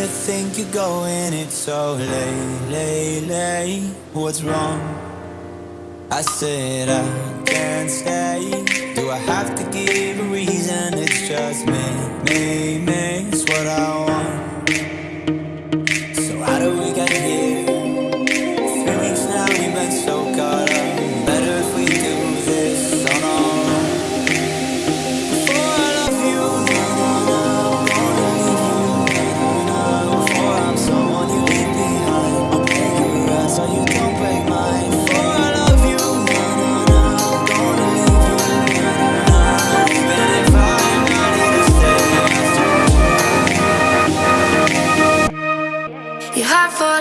you think you're going, it's so late, late, late What's wrong? I said I can't stay Do I have to give a reason? It's just me, me, me It's what I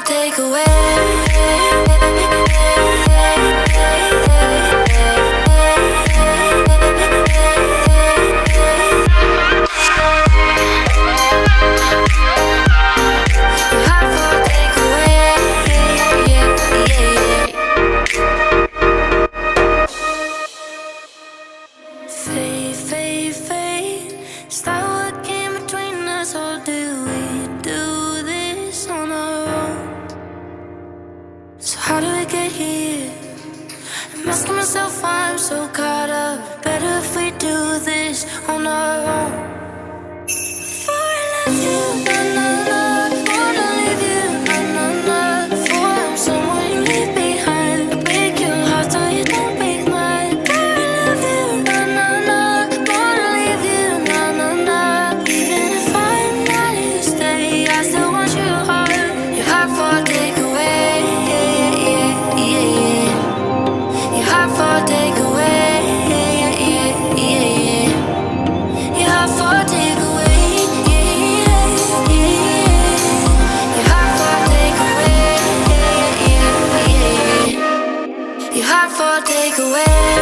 Take away. do this on our own. take away.